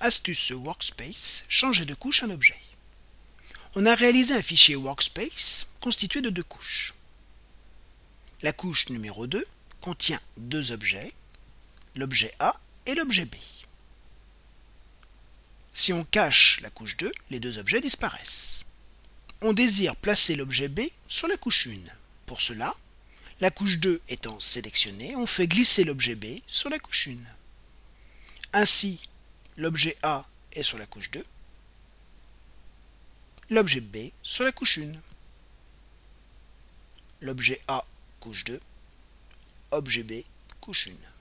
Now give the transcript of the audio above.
Astuce Workspace, changer de couche un objet. On a réalisé un fichier Workspace constitué de deux couches. La couche numéro 2 contient deux objets, l'objet A et l'objet B. Si on cache la couche 2, les deux objets disparaissent. On désire placer l'objet B sur la couche 1. Pour cela, la couche 2 étant sélectionnée, on fait glisser l'objet B sur la couche 1. Ainsi, l'objet A est sur la couche 2, l'objet B sur la couche 1. L'objet A, couche 2, objet B, couche 1.